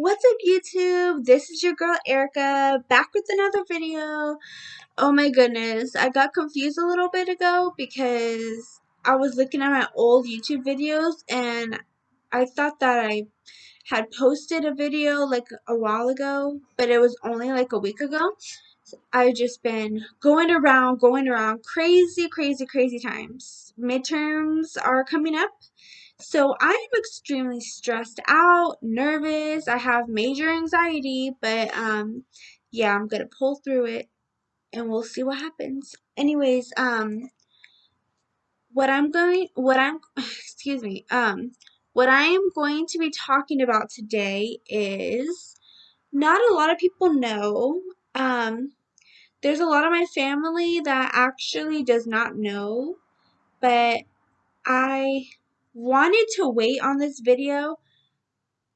What's up YouTube? This is your girl Erica back with another video. Oh my goodness, I got confused a little bit ago because I was looking at my old YouTube videos and I thought that I had posted a video like a while ago, but it was only like a week ago. I've just been going around, going around, crazy, crazy, crazy times. Midterms are coming up so I am extremely stressed out, nervous. I have major anxiety, but um yeah, I'm going to pull through it and we'll see what happens. Anyways, um what I'm going what I'm excuse me. Um what I am going to be talking about today is not a lot of people know. Um there's a lot of my family that actually does not know, but I wanted to wait on this video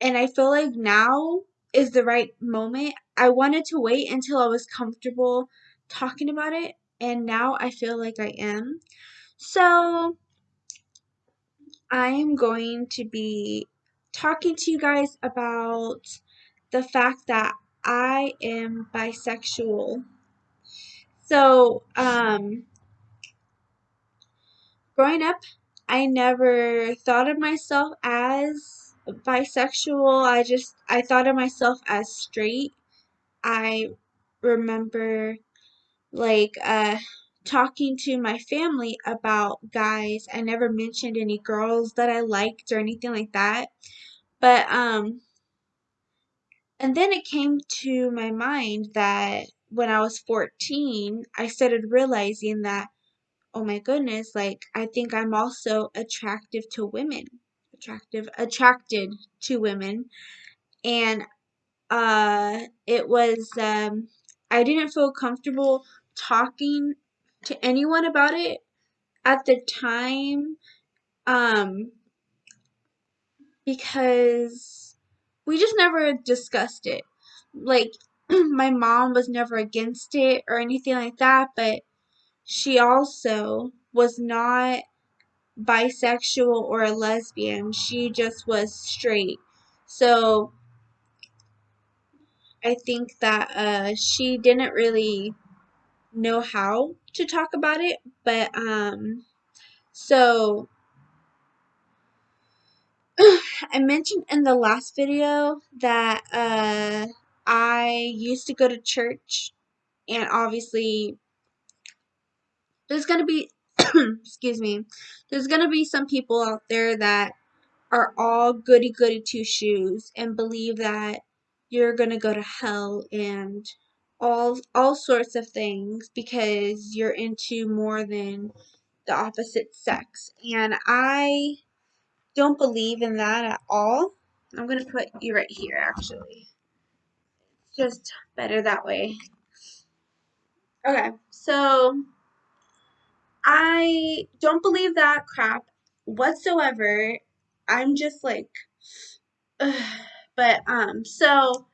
and I feel like now is the right moment. I wanted to wait until I was comfortable talking about it and now I feel like I am. So I am going to be talking to you guys about the fact that I am bisexual. So, um, growing up, I never thought of myself as bisexual. I just I thought of myself as straight. I remember like uh talking to my family about guys. I never mentioned any girls that I liked or anything like that. But um and then it came to my mind that when I was 14, I started realizing that oh my goodness, like I think I'm also attractive to women. Attractive, attracted to women. And uh it was um I didn't feel comfortable talking to anyone about it at the time um because we just never discussed it. Like my mom was never against it or anything like that, but she also was not bisexual or a lesbian. She just was straight. So I think that uh, she didn't really know how to talk about it, but um, so I mentioned in the last video that uh, I used to go to church, and obviously there's gonna be excuse me, there's gonna be some people out there that are all goody goody two shoes and believe that you're gonna go to hell and all all sorts of things because you're into more than the opposite sex. And I don't believe in that at all. I'm gonna put you right here actually. Just better that way. Okay, so I don't believe that crap whatsoever. I'm just like, ugh. but um, so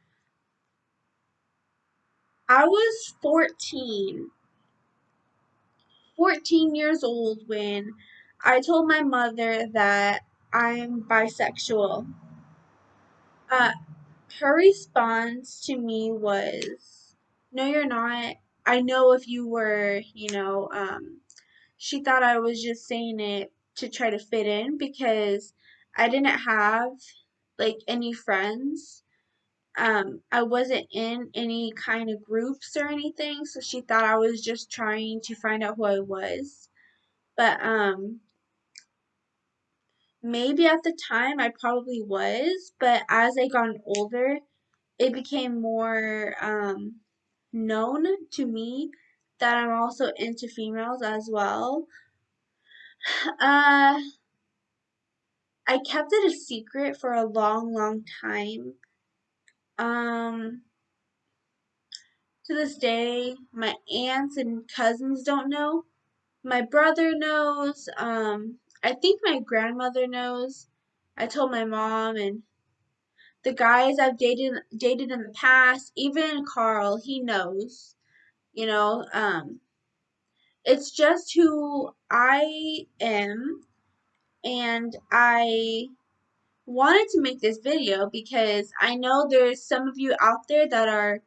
I was 14, 14 years old when I told my mother that I'm bisexual. Uh, her response to me was, No, you're not. I know if you were, you know, um, she thought I was just saying it to try to fit in because I didn't have like any friends. Um, I wasn't in any kind of groups or anything, so she thought I was just trying to find out who I was. But um maybe at the time I probably was, but as I got older, it became more um known to me that I'm also into females as well. Uh I kept it a secret for a long, long time. Um, to this day, my aunts and cousins don't know. My brother knows. Um, I think my grandmother knows. I told my mom and the guys I've dated dated in the past, even Carl, he knows. You know, um, it's just who I am, and I wanted to make this video because I know there's some of you out there that are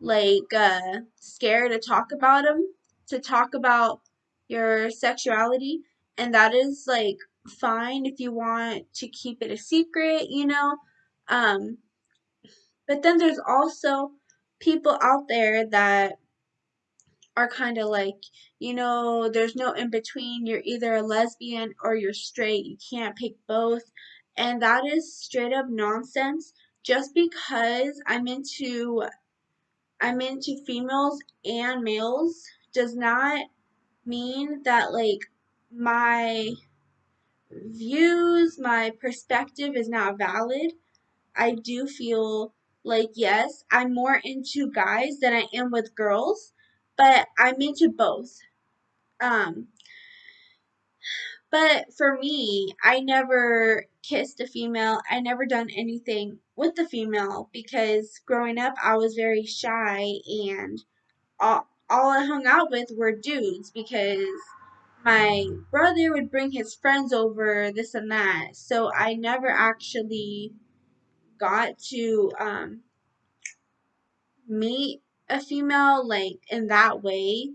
like uh, scared to talk about them, to talk about your sexuality, and that is like fine if you want to keep it a secret, you know. Um, but then there's also people out there that are kind of like, you know, there's no in between. You're either a lesbian or you're straight. You can't pick both. And that is straight up nonsense. Just because I'm into I'm into females and males does not mean that like my views, my perspective is not valid. I do feel like yes, I'm more into guys than I am with girls, but I'm into both. Um but for me, I never kissed a female. I never done anything with a female because growing up I was very shy and all, all I hung out with were dudes because my brother would bring his friends over, this and that. So I never actually got to um, meet a female like in that way.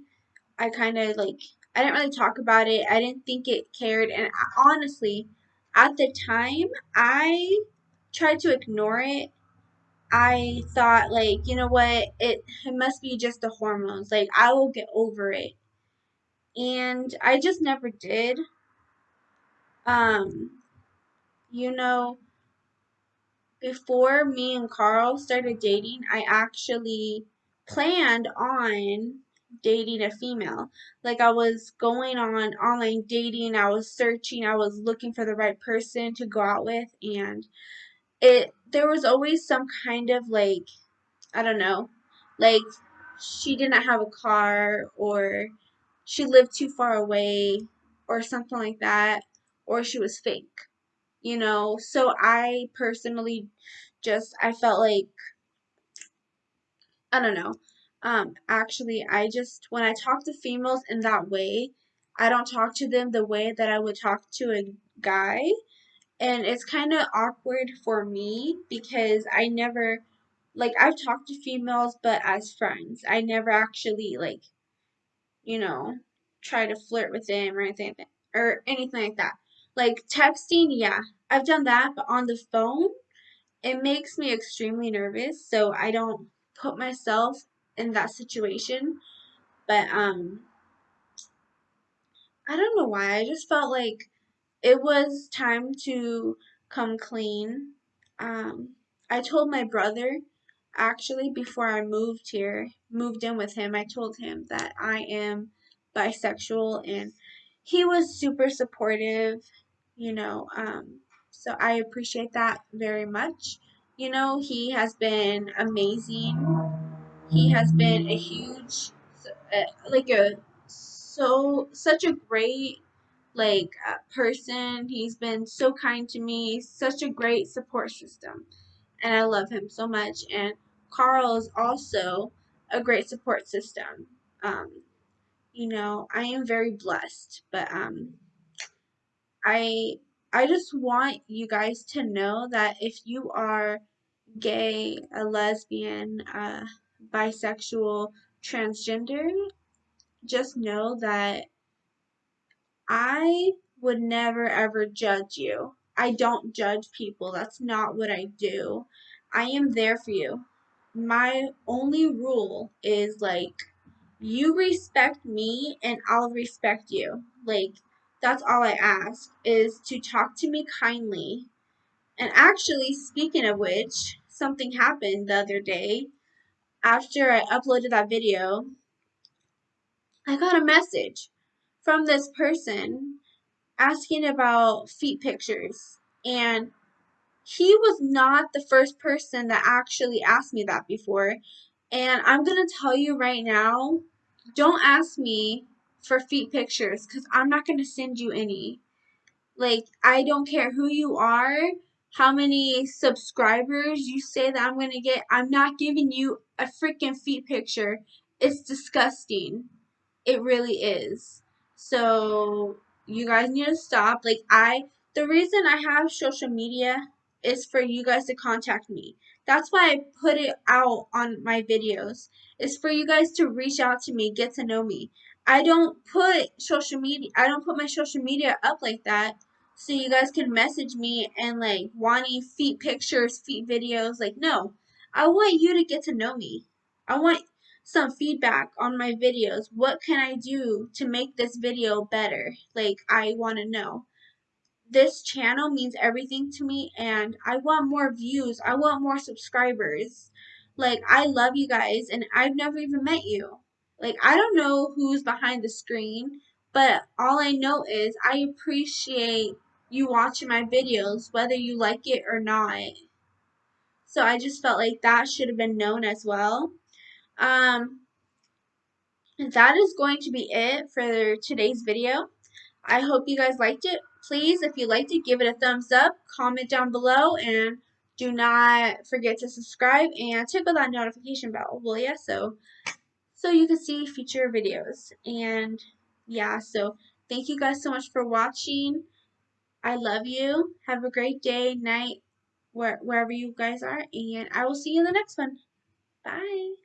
I kind of like I didn't really talk about it. I didn't think it cared, and I, honestly, at the time, I tried to ignore it. I thought like, you know what, it it must be just the hormones. Like I will get over it. And I just never did. Um, you know, before me and Carl started dating, I actually planned on dating a female. Like I was going on online dating, I was searching, I was looking for the right person to go out with and it there was always some kind of like I don't know, like she didn't have a car or she lived too far away or something like that or she was fake you know? So i personally just i felt like i don't know. Um actually i just when i talk to females in that way i don't talk to them the way that i would talk to a guy. And it's kind of awkward for me because i never like i've talked to females but as friends. I never actually like you know try to flirt with them or anything or anything like that like texting yeah i've done that but on the phone it makes me extremely nervous, so I don't put myself in that situation. But um I don't know why. I just felt like it was time to come clean. Um I told my brother actually before I moved here, moved in with him, I told him that I am bisexual and he was super supportive, you know, um so I appreciate that very much. You know, he has been amazing. He has been a huge, like a so such a great like uh, person. He's been so kind to me. Such a great support system, and I love him so much. And Carl is also a great support system. Um, you know, I am very blessed, but um, I I just want you guys to know that if you are gay, a lesbian, uh, bisexual, transgender, just know that I would never ever judge you. I don't judge people. That's not what I do. I am there for you. My only rule is like you respect me and I'll respect you. Like that's all I ask is to talk to me kindly. And actually, speaking of which, something happened the other day. After I uploaded that video, I got a message from this person asking about feet pictures. And he was not the first person that actually asked me that before. And I'm going to tell you right now don't ask me for feet pictures because I'm not going to send you any. Like, I don't care who you are, how many subscribers you say that I'm going to get. I'm not giving you a freaking feet picture. It's disgusting. It really is. So, you guys need to stop. Like, I, the reason I have social media is for you guys to contact me. That's why I put it out on my videos. Is for you guys to reach out to me, get to know me. I don't put social media I don't put my social media up like that so you guys can message me and like wanting feet pictures, feet videos. Like no. I want you to get to know me. I want some feedback on my videos. What can I do to make this video better? Like I want to know this channel means everything to me and I want more views. I want more subscribers. Like I love you guys and I've never even met you. Like I don't know who's behind the screen, but all I know is I appreciate you watching my videos whether you like it or not. So I just felt like that should have been known as well. Um that is going to be it for today's video. I hope you guys liked it please, if you liked it, give it a thumbs up, comment down below, and do not forget to subscribe and tickle that notification bell, will ya? So, so you can see future videos. And yeah, so thank you guys so much for watching. I love you. Have a great day, night, where, wherever you guys are, and I will see you in the next one. Bye.